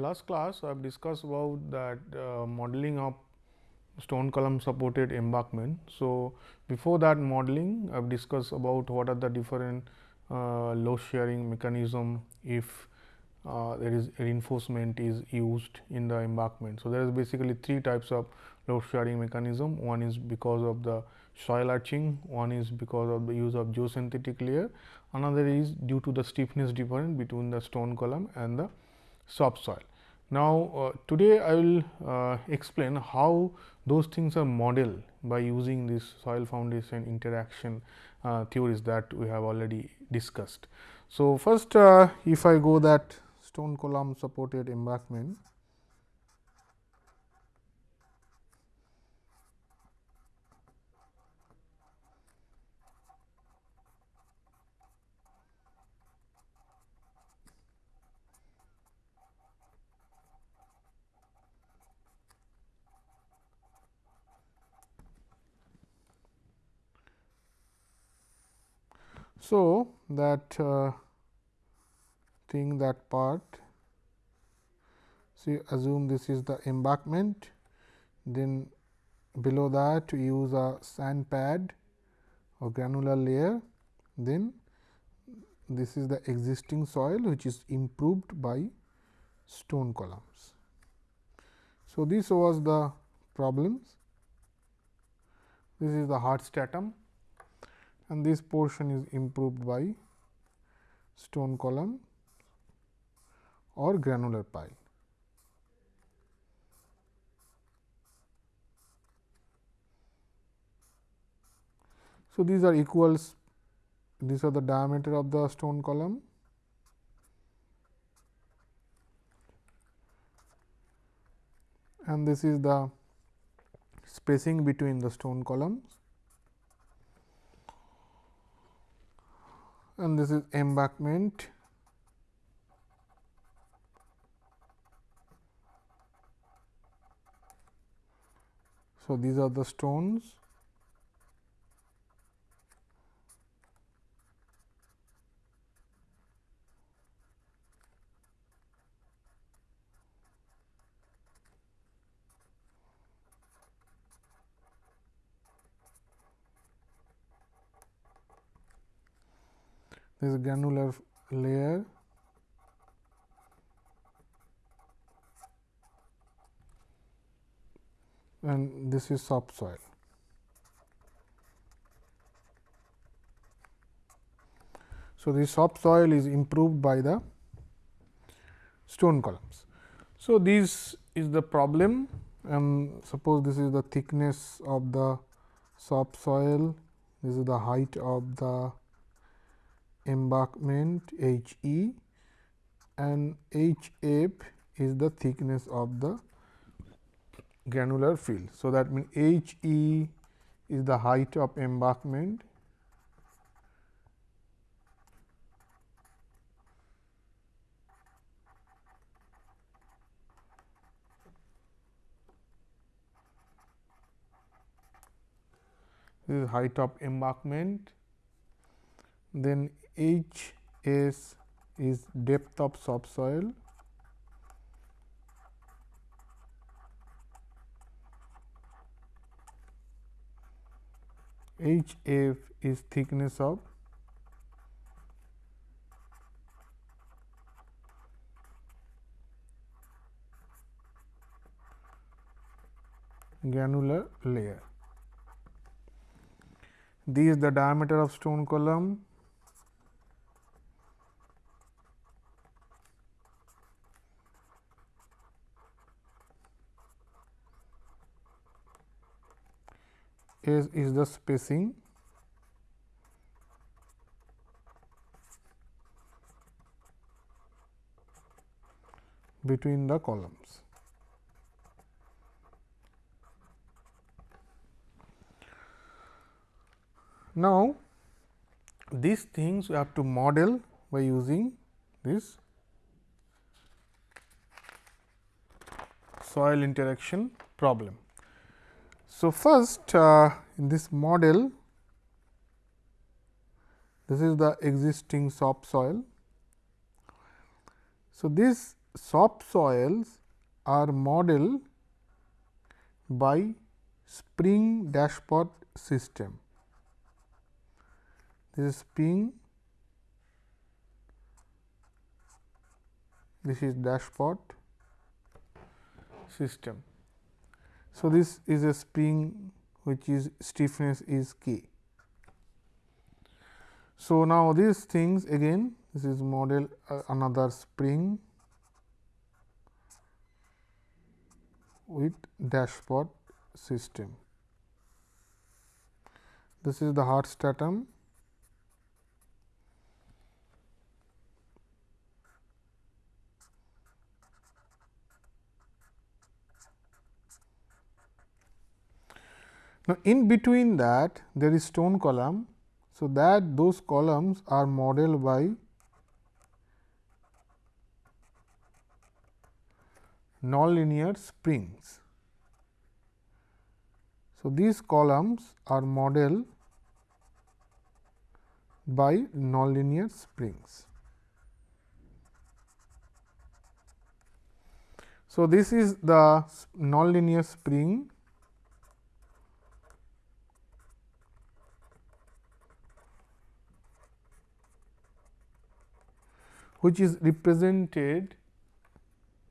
Last class, I have discussed about that uh, modeling of stone column supported embankment. So, before that modeling, I have discussed about what are the different uh, load sharing mechanism if uh, there is reinforcement is used in the embankment. So, there is basically three types of load sharing mechanism. One is because of the soil arching, one is because of the use of geosynthetic layer, another is due to the stiffness difference between the stone column and the subsoil. Now, uh, today I will uh, explain how those things are modeled by using this soil foundation interaction uh, theories that we have already discussed. So, first if I go that stone column supported embankment So, that uh, thing that part see assume this is the embankment then below that we use a sand pad or granular layer then this is the existing soil which is improved by stone columns. So, this was the problems this is the hard stratum and this portion is improved by stone column or granular pile. So, these are equals these are the diameter of the stone column and this is the spacing between the stone columns and this is embankment. So these are the stones this is granular layer and this is subsoil. So, the subsoil is improved by the stone columns. So, this is the problem and suppose this is the thickness of the subsoil, this is the height of the embankment H e and H f is the thickness of the granular field. So, that means H e is the height of embankment this is height of embankment then H s is depth of subsoil. H f is thickness of. Granular layer. This is the diameter of stone column is, is the spacing between the columns. Now, these things we have to model by using this soil interaction problem. So, first uh, in this model this is the existing subsoil. So, this subsoils are modeled by spring dashpot system. This is spring, this is dashpot system. So, this is a spring which is stiffness is k. So, now these things again this is model uh, another spring with dashpot system. This is the hard stratum Now, in between that there is stone column. So, that those columns are modeled by nonlinear springs. So, these columns are modeled by nonlinear springs. So, this is the nonlinear spring which is represented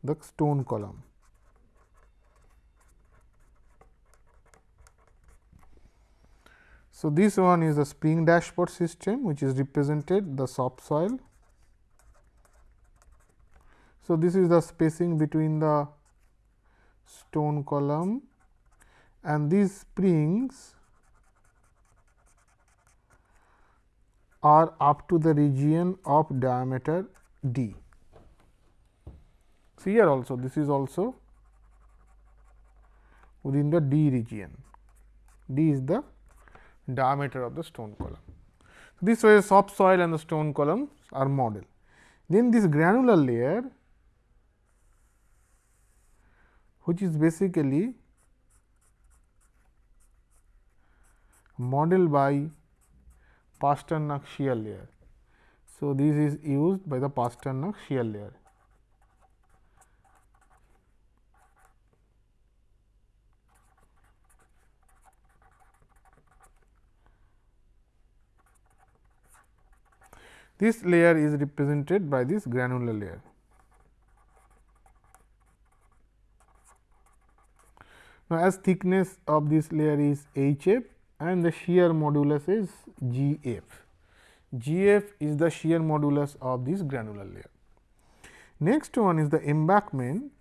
the stone column. So, this one is a spring dashpot system which is represented the subsoil. So, this is the spacing between the stone column and these springs are up to the region of diameter d. So, here also this is also within the d region, d is the diameter of the stone column. So, This way subsoil and the stone columns are modeled. Then this granular layer which is basically modeled by Pasternak shear layer. So, this is used by the Pasternak shear layer. This layer is represented by this granular layer. Now, as thickness of this layer is H f and the shear modulus is G f. G f is the shear modulus of this granular layer. Next one is the embankment.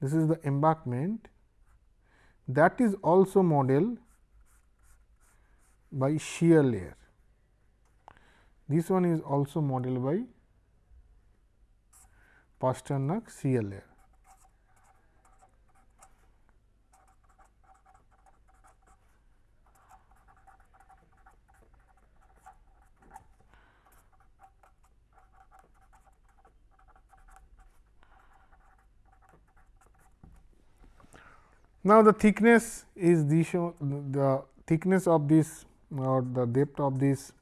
This is the embankment that is also modeled by shear layer. This one is also modeled by Pasternak shear layer. Now, the thickness is the show the thickness of this or the depth of this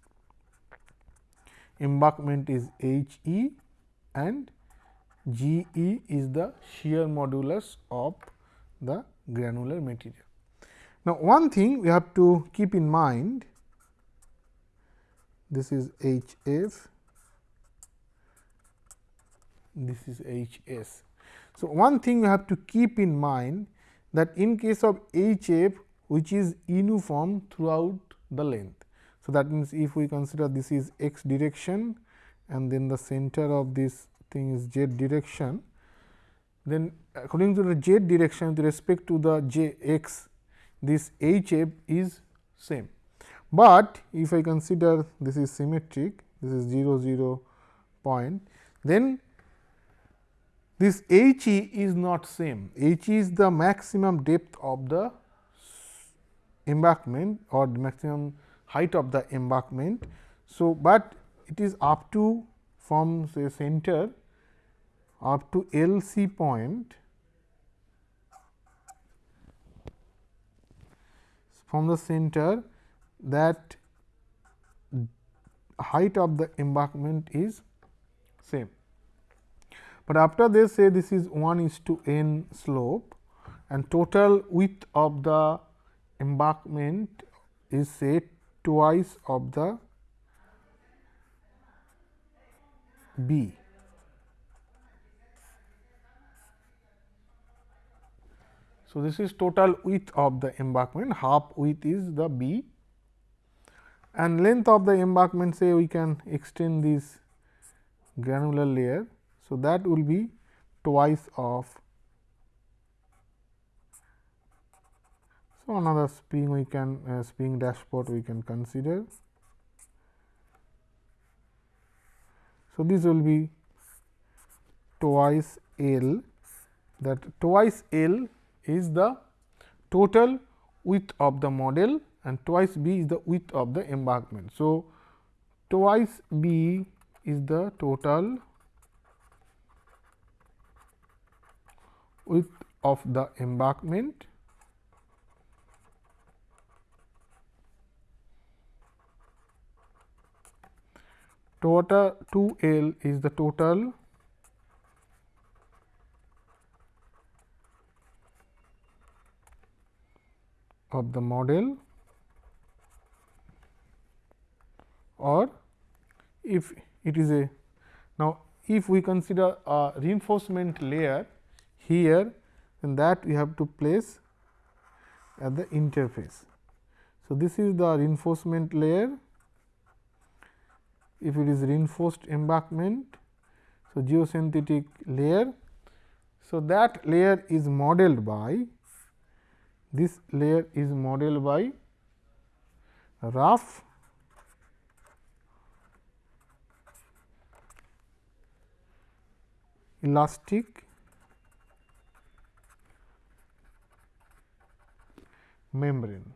embankment is H e and G e is the shear modulus of the granular material. Now, one thing we have to keep in mind this is H f, this is H s. So, one thing we have to keep in mind that in case of H f which is uniform throughout the length. So, that means, if we consider this is x direction and then the center of this thing is z direction, then according to the z direction with respect to the j x this h f is same. But, if I consider this is symmetric this is 0 0 point then this h e is not same h e is the maximum depth of the embankment or the maximum height of the embankment. So, but it is up to from say center up to L C point from the center that height of the embankment is same. But after this say this is 1 is to n slope and total width of the embankment is say twice of the b. So, this is total width of the embankment half width is the b and length of the embankment say we can extend this granular layer. So, that will be twice of so another spring we can uh, spring dashpot we can consider. So, this will be twice L that twice L is the total width of the model and twice b is the width of the embankment. So, twice b is the total width of the embankment. Total 2 L is the total. Of the model. Or if it is a now if we consider a reinforcement layer here and that we have to place at the interface. So, this is the reinforcement layer if it is reinforced embankment. So, geosynthetic layer. So, that layer is modeled by this layer is modeled by rough elastic membrane.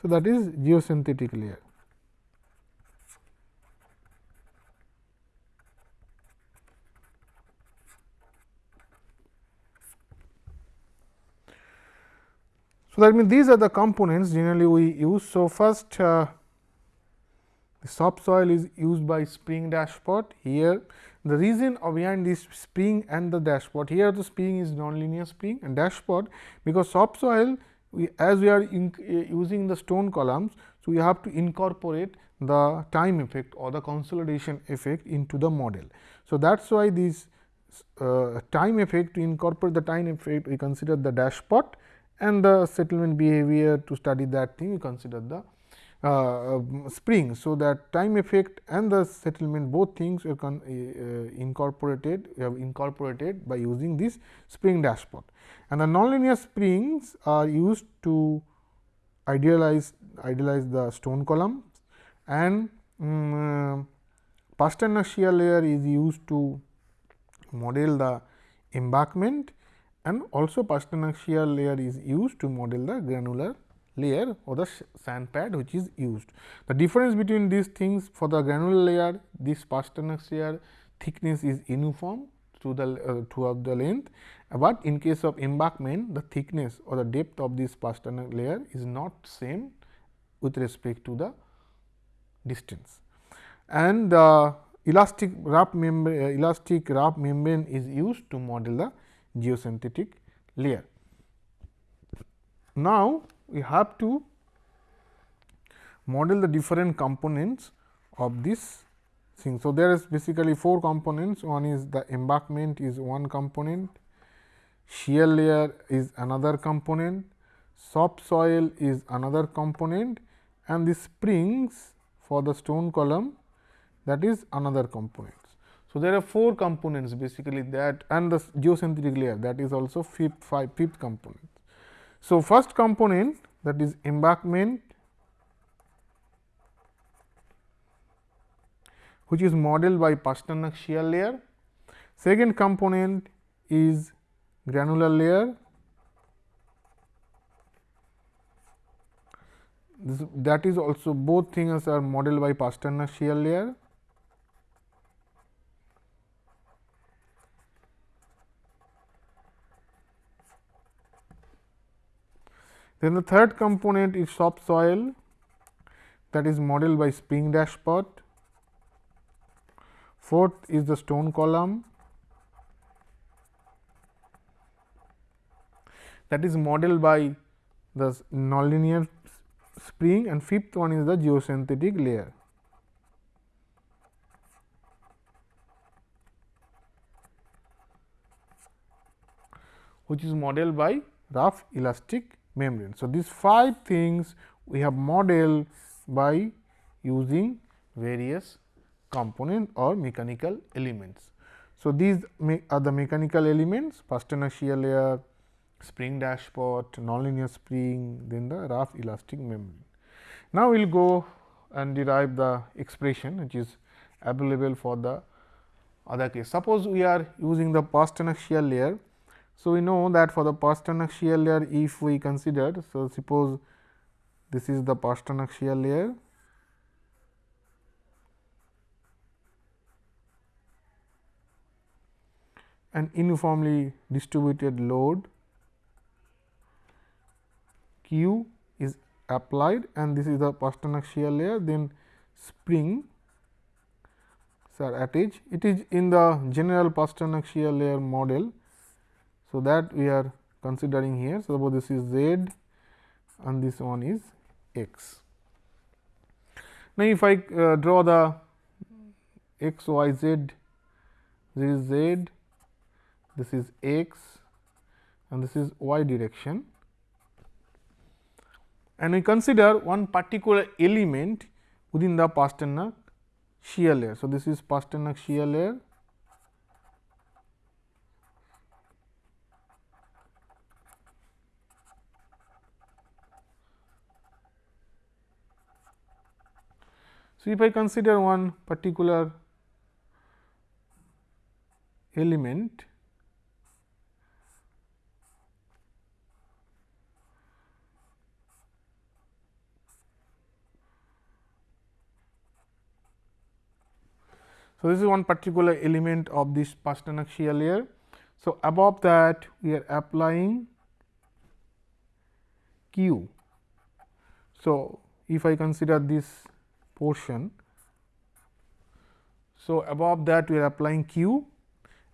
So, that is geosynthetic layer. So, that means these are the components generally we use. So, first uh, the subsoil is used by spring dashpot here. The reason behind this spring and the dashpot here the spring is nonlinear spring and dashpot because subsoil we as we are in, uh, using the stone columns. So, we have to incorporate the time effect or the consolidation effect into the model. So, that is why this uh, time effect to incorporate the time effect we consider the dashpot and the settlement behavior to study that thing we consider the uh, um, spring. So, that time effect and the settlement both things are uh, incorporated we have incorporated by using this spring dashpot. And the nonlinear springs are used to idealize idealize the stone columns and um, Pasternak shear layer is used to model the embankment and also Pasternak shear layer is used to model the granular layer or the sand pad which is used. The difference between these things for the granular layer this Pasternak layer thickness is uniform through the uh, throughout the length, but in case of embankment the thickness or the depth of this Pasternak layer is not same with respect to the distance. And uh, elastic rough membrane uh, elastic rough membrane is used to model the geosynthetic layer. Now, we have to model the different components of this thing. So, there is basically four components one is the embankment is one component, shear layer is another component, subsoil is another component and the springs for the stone column that is another component. So, there are four components basically that and the geosynthetic layer that is also fifth five fifth component. So, first component that is embankment which is modeled by Pasternak shear layer. Second component is granular layer this, that is also both things are modeled by Pasternak shear layer. Then the third component is subsoil that is modeled by spring dashpot. fourth is the stone column that is modeled by the nonlinear spring and fifth one is the geosynthetic layer. which is modeled by rough elastic membrane. So, these five things we have modeled by using various component or mechanical elements. So, these are the mechanical elements Pasternak shear layer, spring dashpot, nonlinear spring, then the rough elastic membrane. Now, we will go and derive the expression which is available for the other case. Suppose we are using the Pasternak shear layer. So, we know that for the Pasternak shear layer if we consider, so suppose this is the Pasternak shear layer an uniformly distributed load Q is applied and this is the Pasternak shear layer then spring are attached. It is in the general Pasternak shear layer model. So, that we are considering here. So, suppose this is Z and this one is X. Now, if I uh, draw the x, y, z, this is z, this is x and this is y direction and we consider one particular element within the Pasternak shear layer. So, this is Pasternak shear layer If I consider one particular element So, this is one particular element of this Pasternak shear layer. So, above that we are applying Q. So, if I consider this portion, so above that we are applying Q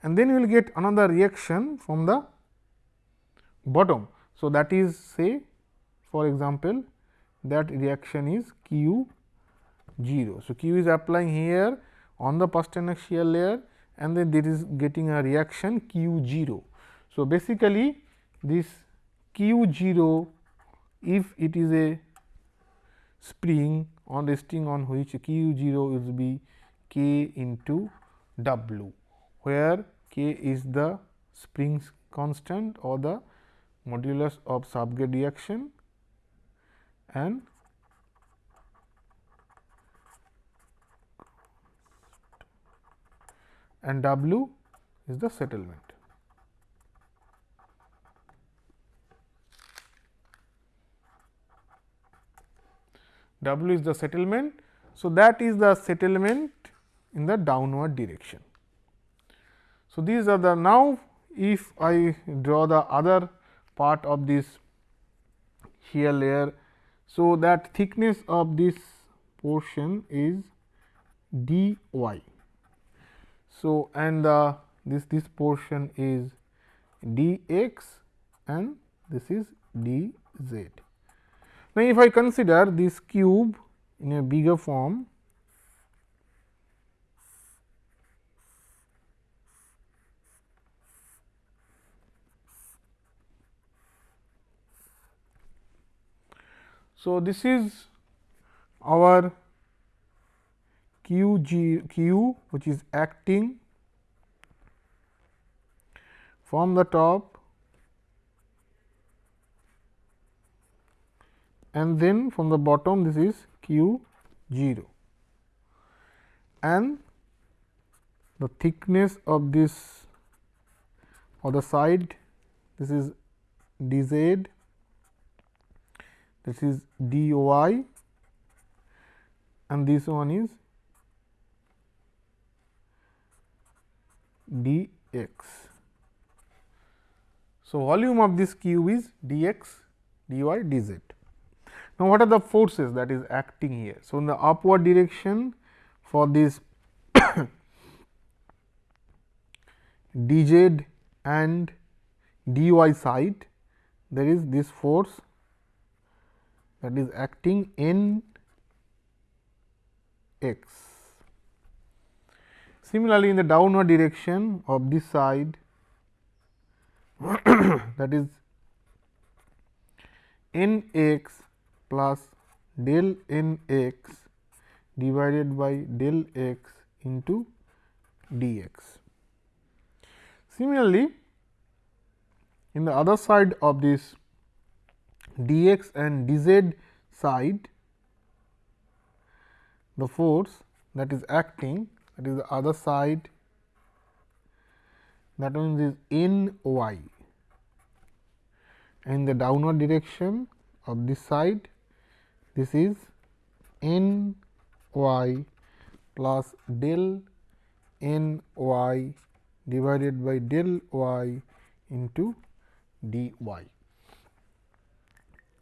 and then we will get another reaction from the bottom. So, that is say for example, that reaction is Q 0. So, Q is applying here on the Pasternak shear layer and then there is getting a reaction Q 0. So, basically this Q 0 if it is a spring on resting on which Q 0 will be K into W, where K is the springs constant or the modulus of subgrade reaction and and W is the settlement. W is the settlement. So, that is the settlement in the downward direction. So, these are the now if I draw the other part of this shear layer. So, that thickness of this portion is d y. So, and the this this portion is d x and this is d z. Now, if I consider this cube in a bigger form So, this is our q g q which is acting from the top and then from the bottom this is q 0 and the thickness of this or the side this is d z this is d y and this one is d x. So, volume of this cube is d x, dy, d z. Now, what are the forces that is acting here? So, in the upward direction for this dz and dy side there is this force that is acting in x. Similarly, in the downward direction of this side that is n x plus del n x divided by del x into dx. Similarly, in the other side of this dx and dz side, the force that is acting that is the other side that means is n y. In the downward direction of this side, this is n y plus del n y divided by del y into dy.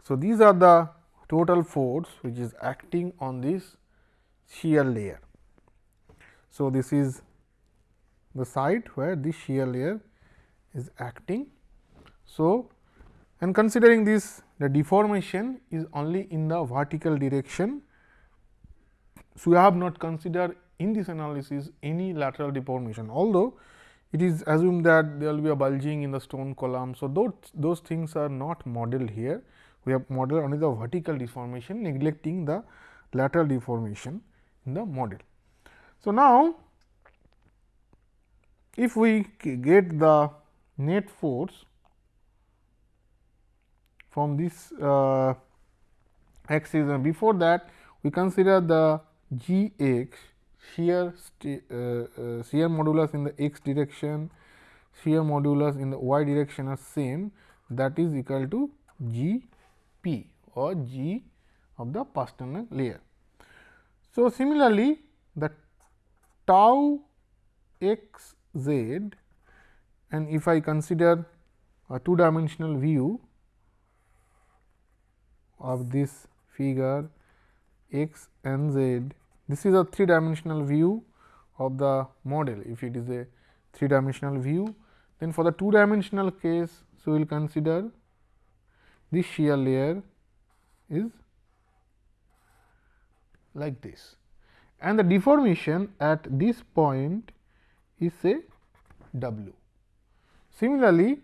So, these are the total force which is acting on this shear layer. So, this is the site where this shear layer is acting. So, and considering this the deformation is only in the vertical direction. So, we have not considered in this analysis any lateral deformation, although it is assumed that there will be a bulging in the stone column. So, those, those things are not modeled here. We have modeled only the vertical deformation neglecting the lateral deformation in the model. So, now if we get the net force from this uh, axis and before that we consider the g x shear uh, uh, shear modulus in the x direction, shear modulus in the y direction are same that is equal to G p or G of the Pasternak layer. So, similarly, the tau x z and if I consider a two dimensional view of this figure x and z this is a three dimensional view of the model if it is a three dimensional view. Then for the two dimensional case, so we will consider this shear layer is like this and the deformation at this point is say w. Similarly,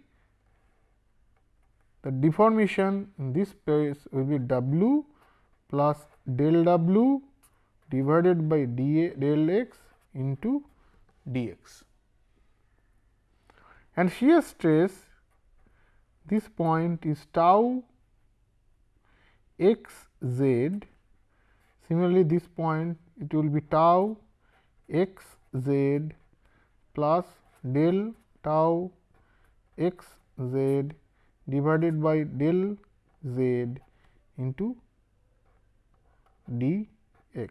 the deformation in this place will be w plus del w divided by dA del x into dx. And shear stress this point is tau x z. Similarly, this point it will be tau x z plus del tau x z divided by del z into dx.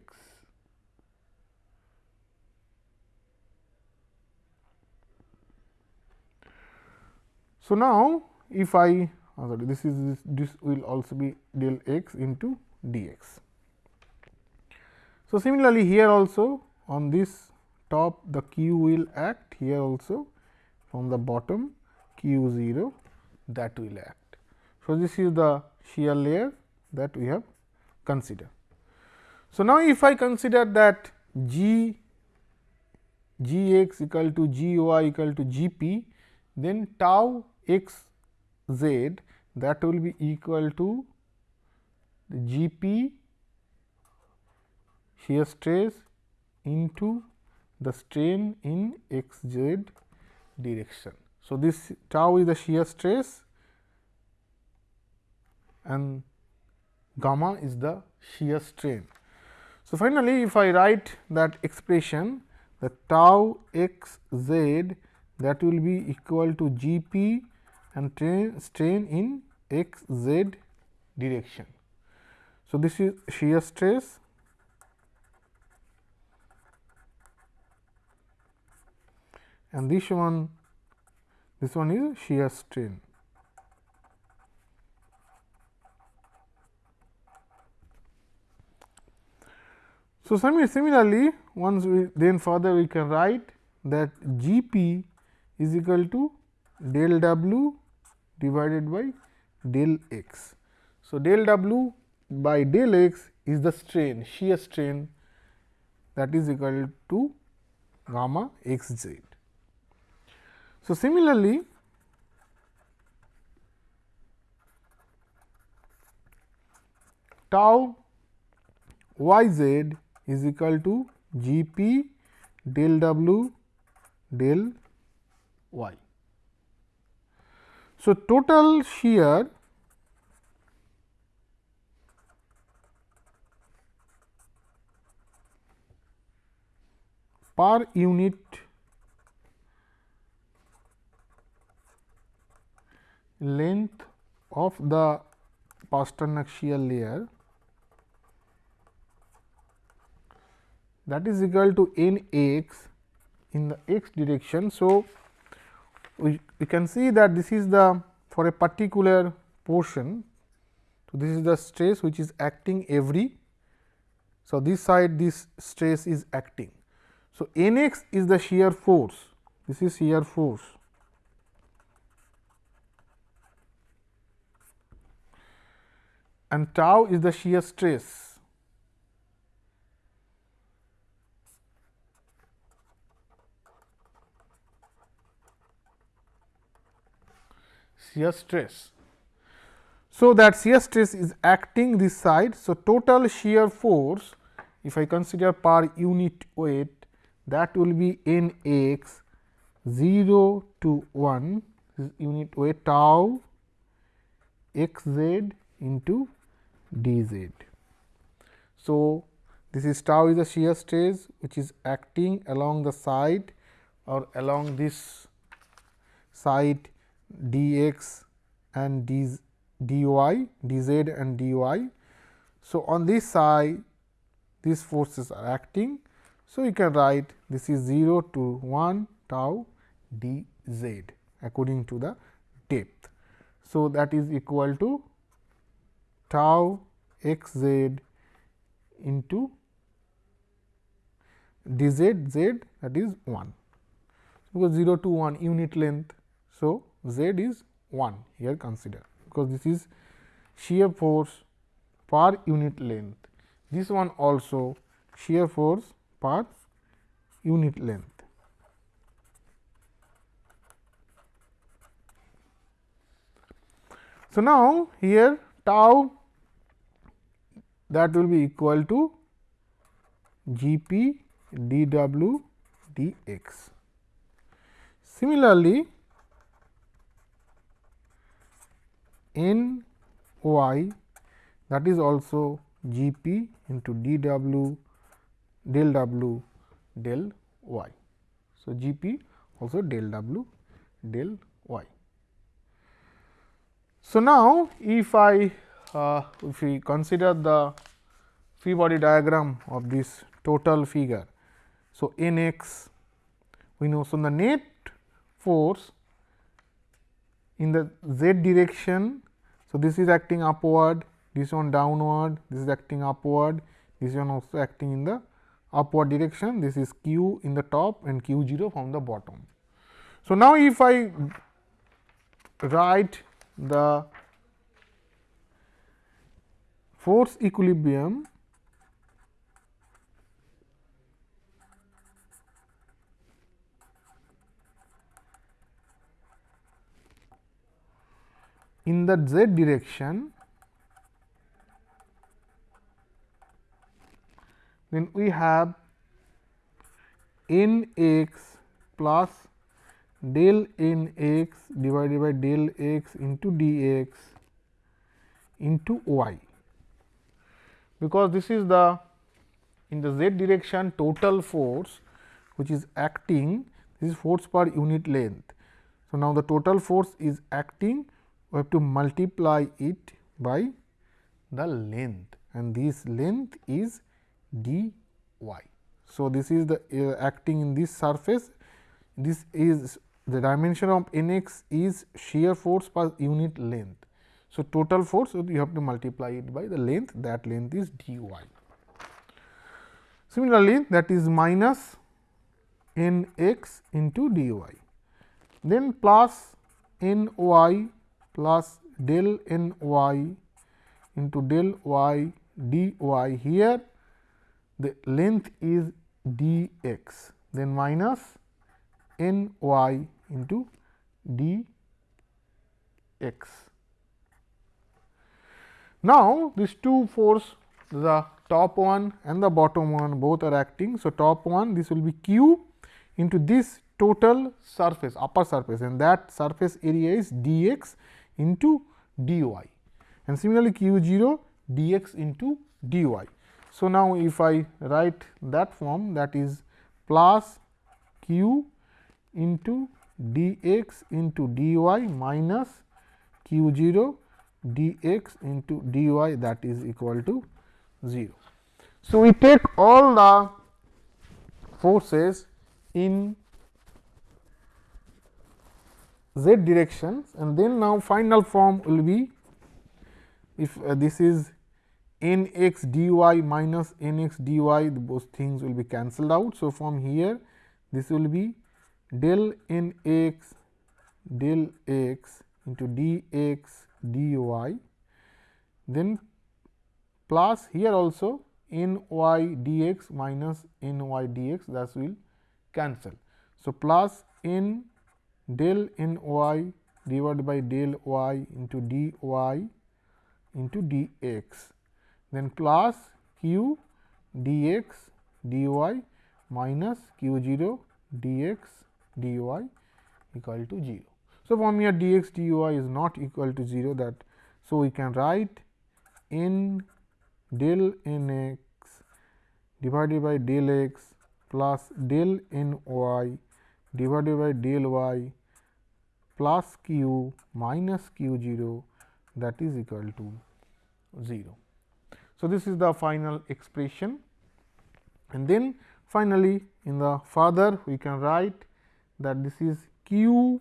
So, now if I uh, sorry this is this, this will also be del x into dx. So, similarly, here also on this top the q will act here also from the bottom q 0 that will act. So, this is the shear layer that we have considered. So, now if I consider that g g x equal to g y equal to g p, then tau x z that will be equal to G p shear stress into the strain in x z direction. So, this tau is the shear stress and gamma is the shear strain. So, finally, if I write that expression the tau x z that will be equal to G p and strain in x z direction. So, this is shear stress and this one this one is shear strain. So, similarly, once we then further we can write that G p is equal to del w divided by del x. So, del w by del x is the strain shear strain that is equal to gamma x z. So, similarly, tau y z is equal to G p del w del y. So, total shear per unit length of the Pasternak shear layer that is equal to n x in the x direction. So, we, we can see that this is the for a particular portion. So, this is the stress which is acting every. So, this side this stress is acting. So, n x is the shear force, this is shear force and tau is the shear stress. shear stress. So, that shear stress is acting this side. So, total shear force if I consider per unit weight that will be n x 0 to 1 unit weight tau x z into d z. So, this is tau is the shear stress which is acting along the side or along this side dx and d, dy, dz and dy. So, on this side these forces are acting. So, you can write this is 0 to 1 tau dz according to the depth. So, that is equal to tau x z into dz z that is 1 because 0 to 1 unit length. So, z is 1 here consider because this is shear force per unit length. This one also shear force per unit length. So, now here tau that will be equal to G p d w d x. Similarly, n y that is also G p into d w del w del y. So, G p also del w del y. So, now if I uh, if we consider the free body diagram of this total figure. So, n x we know. So, the net force in the z direction so, this is acting upward, this one downward, this is acting upward, this one also acting in the upward direction, this is q in the top and q 0 from the bottom. So, now if I write the force equilibrium in the z direction then we have n x plus del n x divided by del x into d x into y because this is the in the z direction total force which is acting this is force per unit length. So, now the total force is acting we have to multiply it by the length and this length is d y. So, this is the uh, acting in this surface this is the dimension of n x is shear force per unit length. So, total force you have to multiply it by the length that length is d y. Similarly, that is minus n x into d y. then plus n y plus del n y into del y d y here the length is d x then minus n y into d x. Now, these two force the top one and the bottom one both are acting. So, top one this will be q into this total surface upper surface and that surface area is dx into dy and similarly q 0 dx into dy. So, now if I write that form that is plus q into dx into dy minus q 0 dx into dy that is equal to 0. So, we take all the forces in z directions and then now final form will be if uh, this is n x dy minus n x dy both things will be cancelled out. So, from here this will be del n x del x into dx dy then plus here also n y dx minus n y dx that will cancel. So, plus n del n y divided by del y into dy into dx then plus q dx dy minus q 0 dx dy equal to 0. So, from here dx dy is not equal to 0 that. So, we can write n del n x divided by del x plus del n y divided by del y plus q minus q 0 that is equal to 0. So, this is the final expression and then finally, in the further we can write that this is q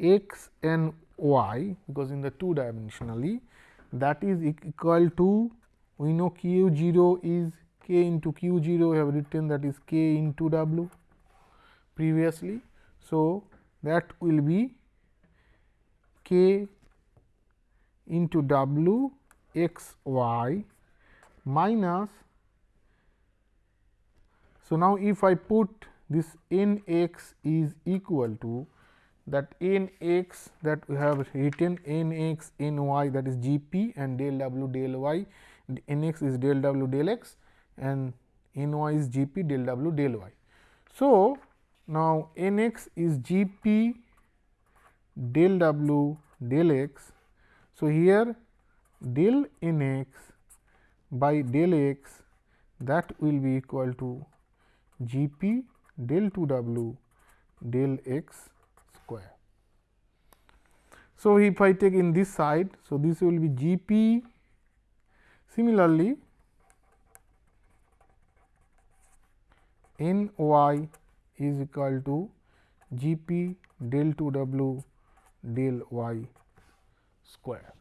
x and y because in the two dimensionally that is equal to we know q 0 is k into q 0 we have written that is k into w previously. So, that will be k into w x y minus. So, now if I put this n x is equal to that n x that we have written n x n y that is g p and del w del y n x is del w del x and n y is g p del w del y. So, now n x is g p del w del x. So, here del n x by del x that will be equal to g p del 2 w del x square. So, if I take in this side, so this will be g p similarly n y is equal to g p del 2 w del y square.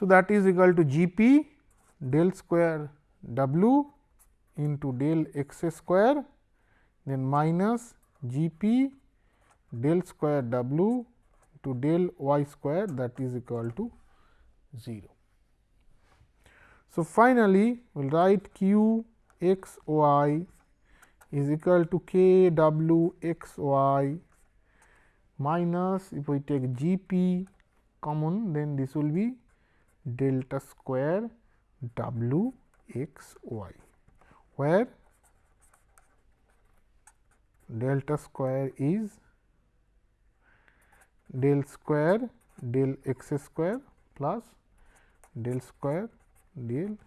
So, that is equal to G p del square w into del x square then minus G p del square w to del y square that is equal to 0. So, finally, we will write q x y is equal to k w x y minus if we take G p common then this will be delta square w x y, where delta square is del square del x square plus del square del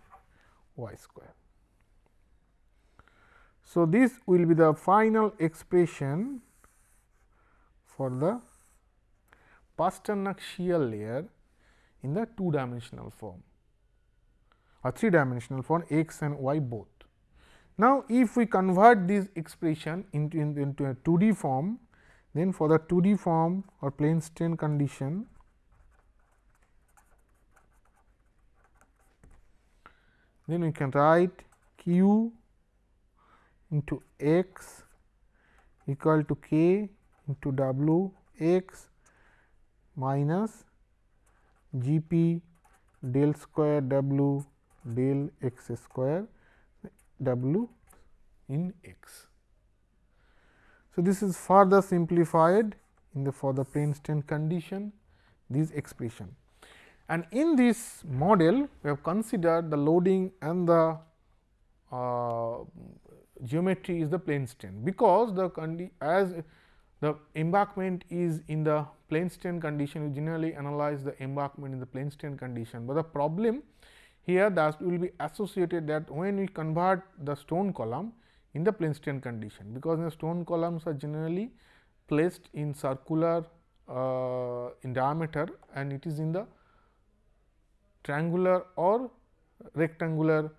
y square. So, this will be the final expression for the Pasternak shear layer in the two dimensional form or three dimensional form x and y both. Now, if we convert this expression into, into a 2D form, then for the 2D form or plane strain condition, then we can write q into x equal to k into w x minus g p del square w del x square w in x. So, this is further simplified in the for the plane strain condition this expression. And in this model we have considered the loading and the uh, geometry is the plane strain, because the as the embankment is in the plane strain condition we generally analyze the embankment in the plane strain condition, but the problem here that will be associated that when we convert the stone column in the plane strain condition, because the stone columns are generally placed in circular uh, in diameter and it is in the triangular or rectangular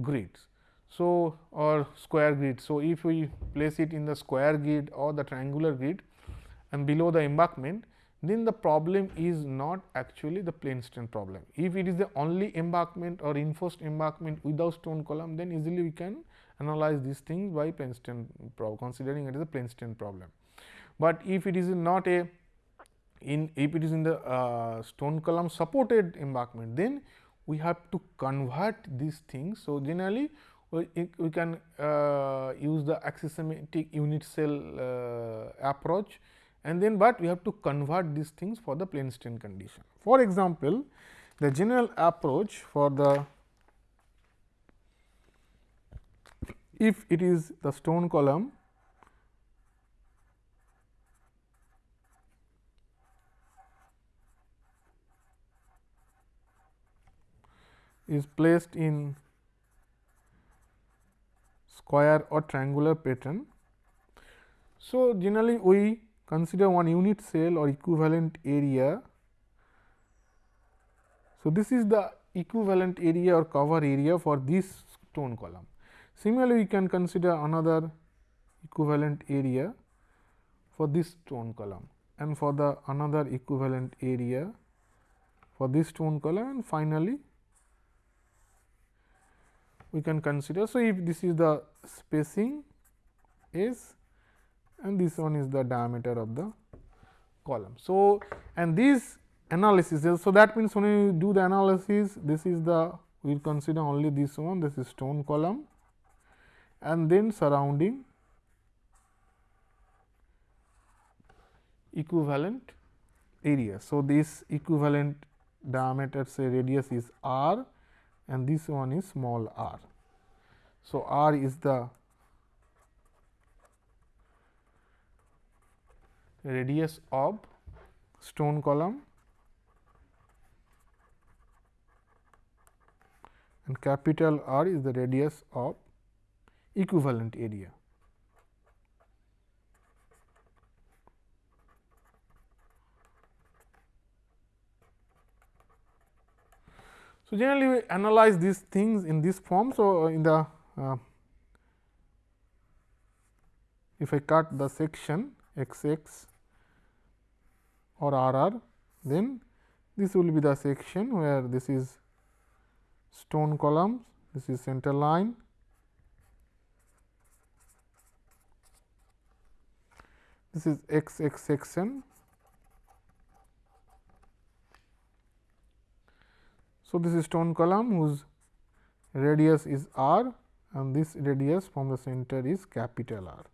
grids. So, or square grid. So, if we place it in the square grid or the triangular grid and below the embankment, then the problem is not actually the plane strain problem. If it is the only embankment or reinforced embankment without stone column, then easily we can analyze these things by plane strain considering it is a plane strain problem. But if it is not a in if it is in the uh, stone column supported embankment, then we have to convert these things. So, generally we, we can uh, use the axisymmetric unit cell uh, approach and then, but we have to convert these things for the plane strain condition. For example, the general approach for the if it is the stone column is placed in square or triangular pattern. So, generally we consider one unit cell or equivalent area. So, this is the equivalent area or cover area for this stone column. Similarly, we can consider another equivalent area for this stone column and for the another equivalent area for this stone column and finally, we can consider. So, if this is the spacing S and this one is the diameter of the column. So, and these analysis, so that means when you do the analysis, this is the we will consider only this one, this is stone column and then surrounding equivalent area. So, this equivalent diameter say radius is r and this one is small r. So, r is the radius of stone column and capital R is the radius of equivalent area. So, generally we analyze these things in this form. So, in the uh, if I cut the section x x or r r, then this will be the section where this is stone columns, this is center line, this is x x section So, this is stone column whose radius is r and this radius from the center is capital R.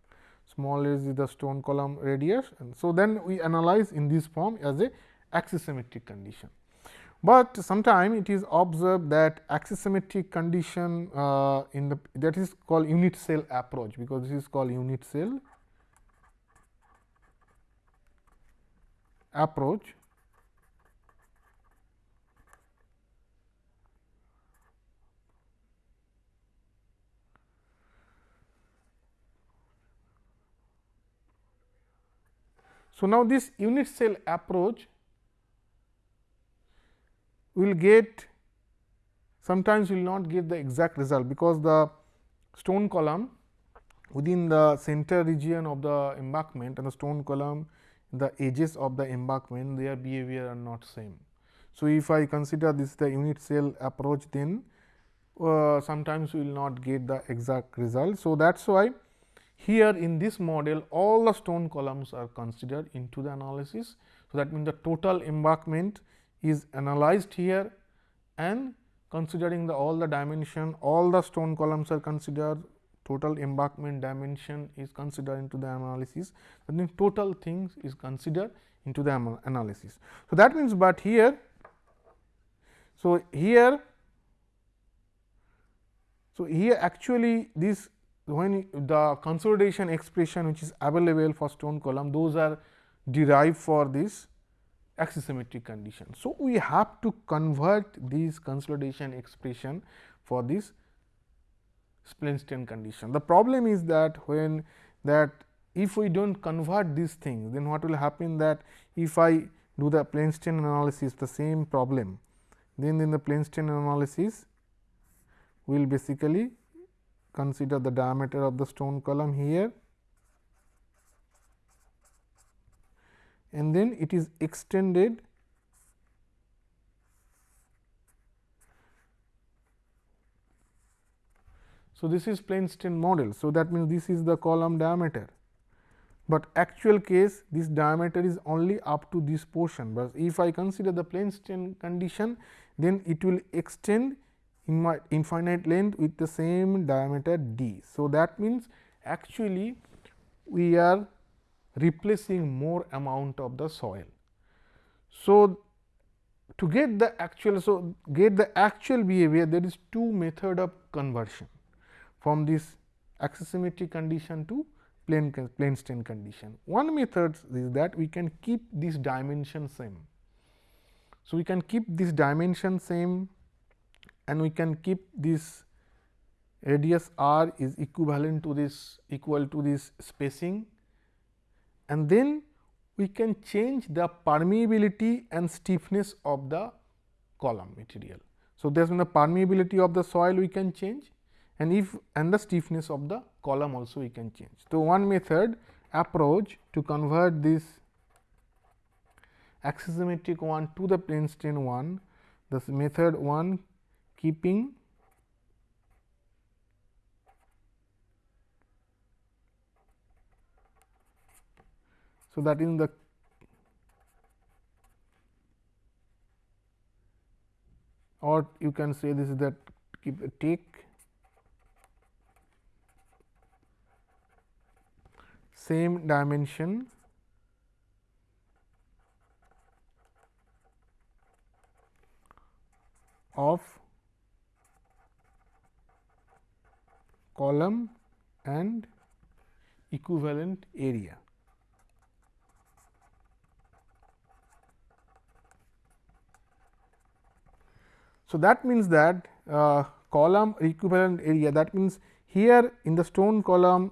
Small is the stone column radius and so then we analyze in this form as a axisymmetric condition. But sometime it is observed that axisymmetric condition uh, in the that is called unit cell approach because this is called unit cell approach So, now this unit cell approach will get sometimes will not get the exact result, because the stone column within the center region of the embankment and the stone column the edges of the embankment their behavior are not same. So, if I consider this the unit cell approach then uh, sometimes we will not get the exact result. So, that is why here in this model all the stone columns are considered into the analysis. So, that means the total embankment is analyzed here and considering the all the dimension all the stone columns are considered total embankment dimension is considered into the analysis that means total things is considered into the analysis. So, that means, but here so here so here actually this when the consolidation expression which is available for stone column those are derived for this axisymmetric condition. So, we have to convert this consolidation expression for this plane strain condition. The problem is that when that if we do not convert these things then what will happen that if I do the plane strain analysis the same problem then in the plane strain analysis will basically consider the diameter of the stone column here. And then it is extended So, this is plane strain model. So, that means, this is the column diameter, but actual case this diameter is only up to this portion, but if I consider the plane strain condition then it will extend infinite length with the same diameter d. So, that means, actually we are replacing more amount of the soil. So, to get the actual so get the actual behavior there is two method of conversion from this axisymmetric condition to plane plane strain condition. One method is that we can keep this dimension same. So, we can keep this dimension same and we can keep this radius r is equivalent to this equal to this spacing and then we can change the permeability and stiffness of the column material. So, there is the permeability of the soil we can change and if and the stiffness of the column also we can change. So, one method approach to convert this axisymmetric one to the plane strain one, this method one keeping So, that is the or you can say this is that keep take same dimension of column and equivalent area. So, that means that uh, column equivalent area that means here in the stone column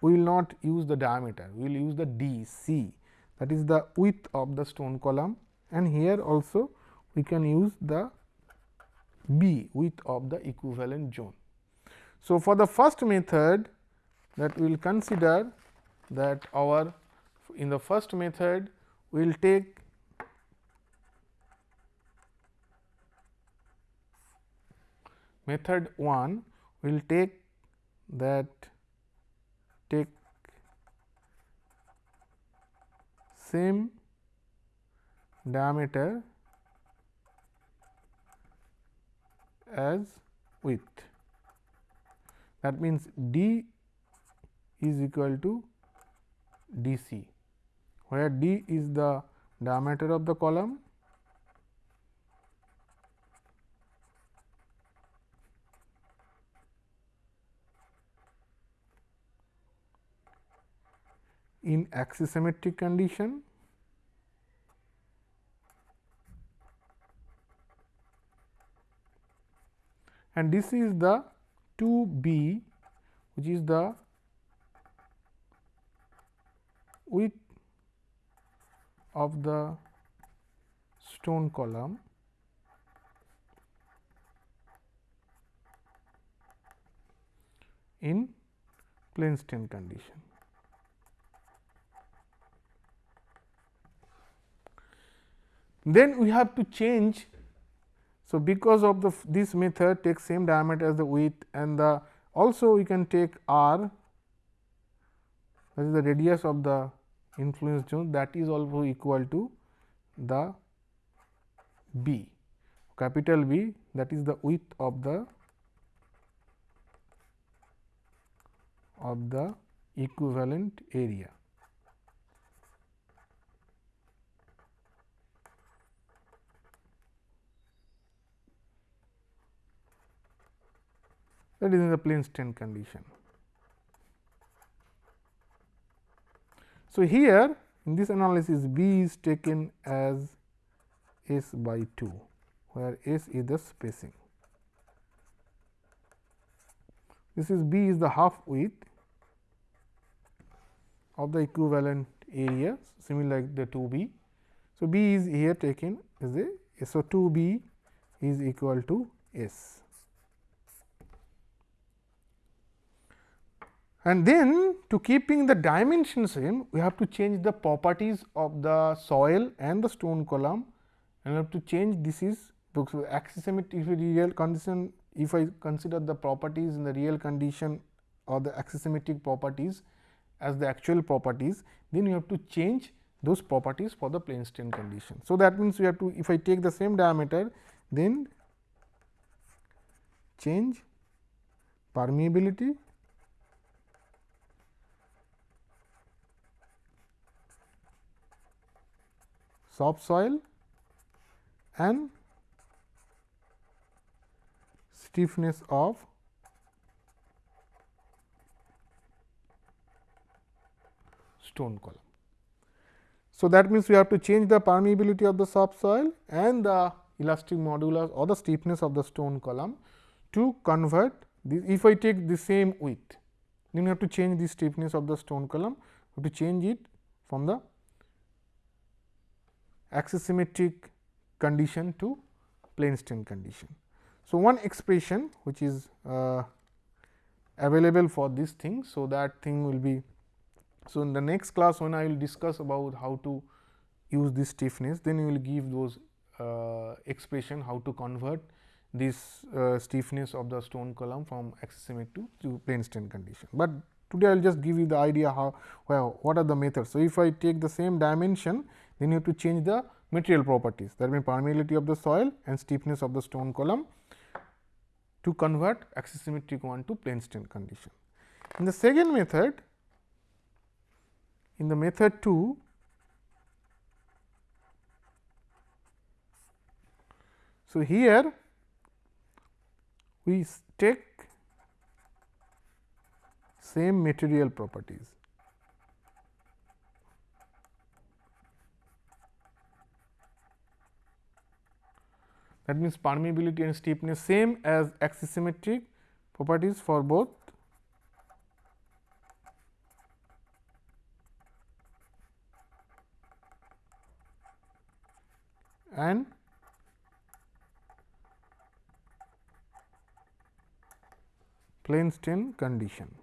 we will not use the diameter we will use the d c that is the width of the stone column and here also we can use the b width of the equivalent zone. So, for the first method that we will consider that our in the first method we will take method 1 we will take that take same diameter as width. That means, d is equal to d c, where d is the diameter of the column. In axisymmetric condition and this is the 2 b which is the width of the stone column in plane strain condition. Then we have to change So, because of the this method takes same diameter as the width and the also we can take r that is the radius of the influence zone that is also equal to the b capital B that is the width of the of the equivalent area. That is in the plane strain condition. So, here in this analysis B is taken as S by 2, where S is the spacing. This is B is the half width of the equivalent area similar like the 2 B. So, B is here taken as a so 2 B is equal to S. And then to keeping the dimension same, we have to change the properties of the soil and the stone column and we have to change this is axisymmetric if real condition if I consider the properties in the real condition or the axisymmetric properties as the actual properties, then you have to change those properties for the plane strain condition. So, that means, we have to if I take the same diameter then change permeability soft soil and stiffness of stone column. So, that means, we have to change the permeability of the soft soil and the elastic modulus or the stiffness of the stone column to convert this. If I take the same width, then we have to change the stiffness of the stone column, we have to change it from the axisymmetric condition to plane strain condition. So, one expression which is uh, available for this thing. So, that thing will be. So, in the next class when I will discuss about how to use this stiffness, then we will give those uh, expression how to convert this uh, stiffness of the stone column from axisymmetric to, to plane strain condition. But today I will just give you the idea how well, what are the methods. So, if I take the same dimension then you have to change the material properties that means permeability of the soil and stiffness of the stone column to convert axisymmetric one to plane strain condition. In the second method, in the method 2, so here we take same material properties that means permeability and stiffness same as axisymmetric properties for both and plane strain condition.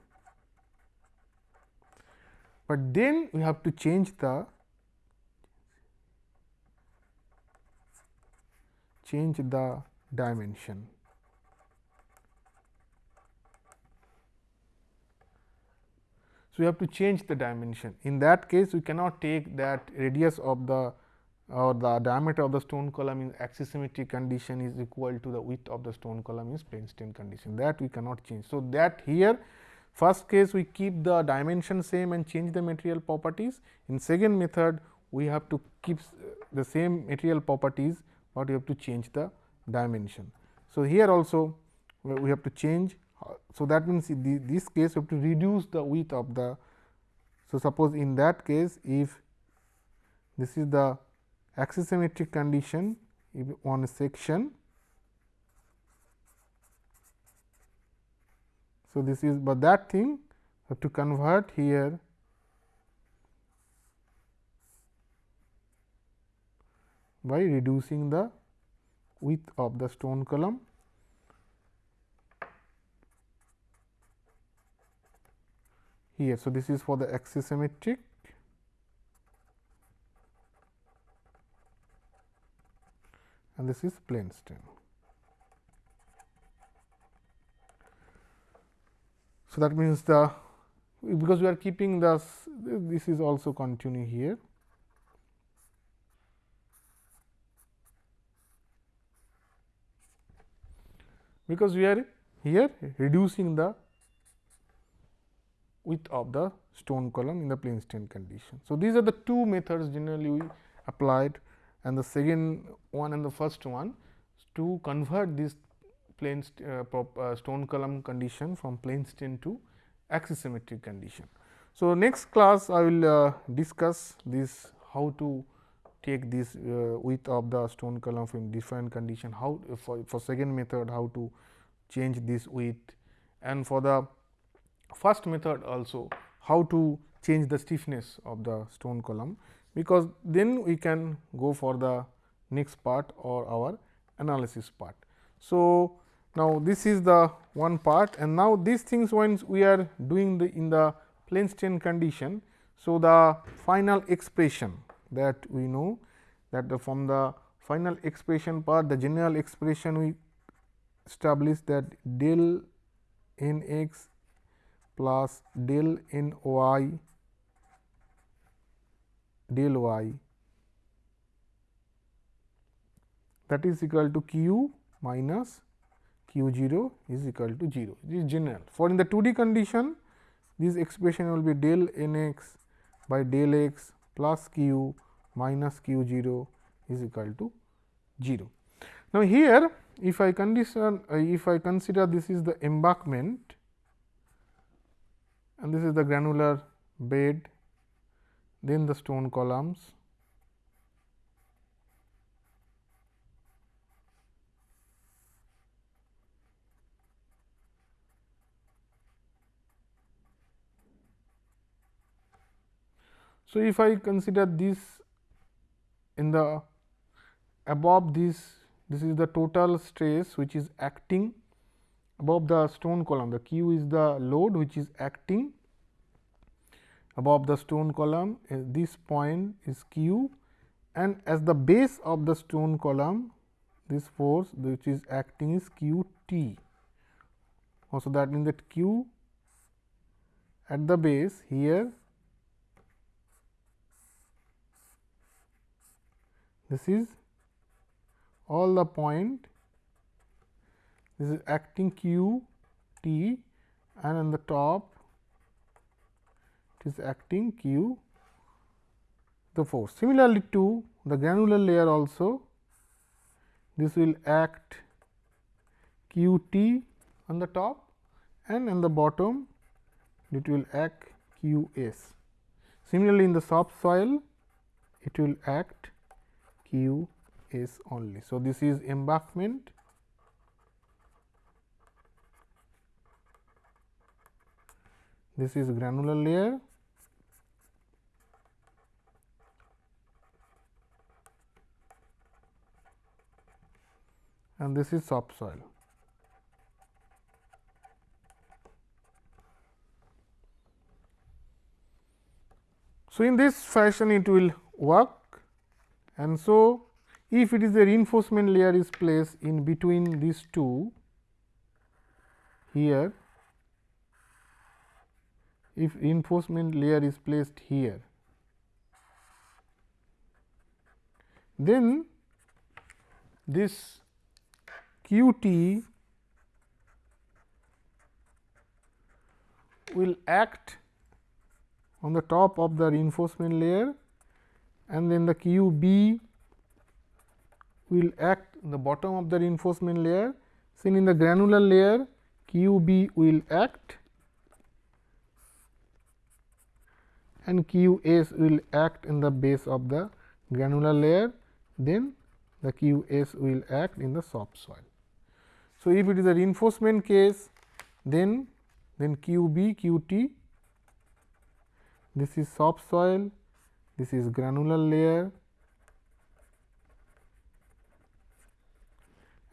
But then we have to change the change the dimension. So, we have to change the dimension. In that case, we cannot take that radius of the or the diameter of the stone column in axisymmetric condition is equal to the width of the stone column is plane strain condition that we cannot change. So, that here first case we keep the dimension same and change the material properties. In second method we have to keep the same material properties but you have to change the dimension. So, here also we have to change. So, that means, in this case we have to reduce the width of the. So, suppose in that case if this is the axisymmetric condition if on a section. So, this is but that thing have to convert here by reducing the width of the stone column here. So, this is for the axisymmetric and this is plane strain. So, that means the because we are keeping the this is also continue here. Because we are here reducing the width of the stone column in the plane strain condition. So, these are the two methods generally we applied and the second one and the first one to convert this plane uh, uh, stone column condition from plane strain to axisymmetric condition. So, next class I will uh, discuss this how to take this uh, width of the stone column from different condition, how for, for second method how to change this width and for the first method also how to change the stiffness of the stone column, because then we can go for the next part or our analysis part. So, now this is the one part and now these things once we are doing the in the plane strain condition. So, the final expression that we know that the from the final expression part the general expression we establish that del n x plus del n y del y that is equal to q minus q 0 is equal to 0 this is general. For in the 2D condition this expression will be del n x by del x plus q minus q 0 is equal to 0. Now, here if I condition uh, if I consider this is the embankment and this is the granular bed then the stone columns So, if I consider this in the above this this is the total stress which is acting above the stone column the q is the load which is acting above the stone column uh, this point is q and as the base of the stone column this force which is acting is q t. Also that means that q at the base here this is all the point this is acting q t and on the top it is acting q the force. Similarly, to the granular layer also this will act q t on the top and on the bottom it will act q s. Similarly, in the soft soil it will act q s only. So, this is embankment this is granular layer and this is soft soil. So, in this fashion it will work and so, if it is a reinforcement layer is placed in between these two here, if reinforcement layer is placed here, then this q t will act on the top of the reinforcement layer and then the q b will act in the bottom of the reinforcement layer. Seen in the granular layer q b will act and q s will act in the base of the granular layer, then the q s will act in the soft soil. So, if it is a reinforcement case, then then q b q t this is soft soil this is granular layer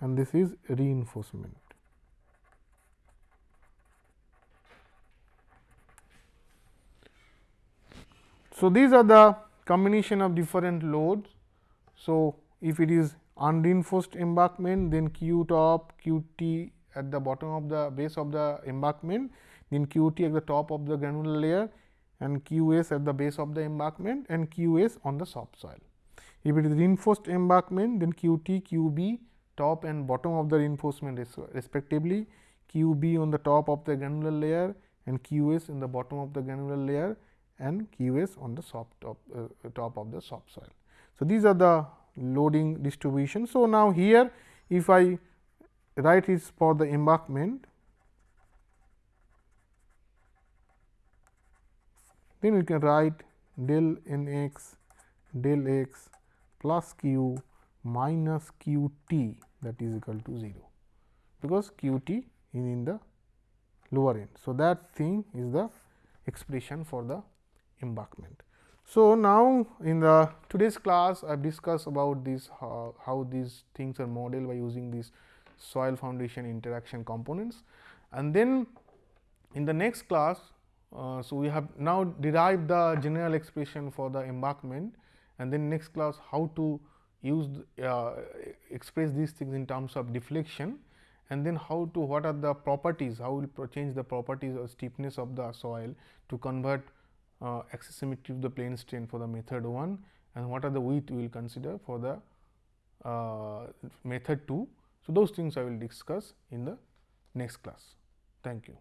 and this is reinforcement. So, these are the combination of different loads. So, if it is unreinforced embankment then q top q t at the bottom of the base of the embankment then QT at the top of the granular layer and QS at the base of the embankment and QS on the subsoil. If it is reinforced embankment then QT, QB top and bottom of the reinforcement respectively, QB on the top of the granular layer and QS in the bottom of the granular layer and QS on the soft top, uh, top of the subsoil. So, these are the loading distribution. So, now here if I write is for the embankment, then we can write del n x del x plus q minus q t that is equal to 0, because q t is in the lower end. So, that thing is the expression for the embankment. So, now in the today's class I have discussed about this how, how these things are modeled by using these soil foundation interaction components and then in the next class. Uh, so, we have now derived the general expression for the embankment and then next class how to use uh, express these things in terms of deflection and then how to what are the properties how will change the properties or stiffness of the soil to convert uh, symmetry of the plane strain for the method 1 and what are the width we will consider for the uh, method 2. So, those things I will discuss in the next class. Thank you.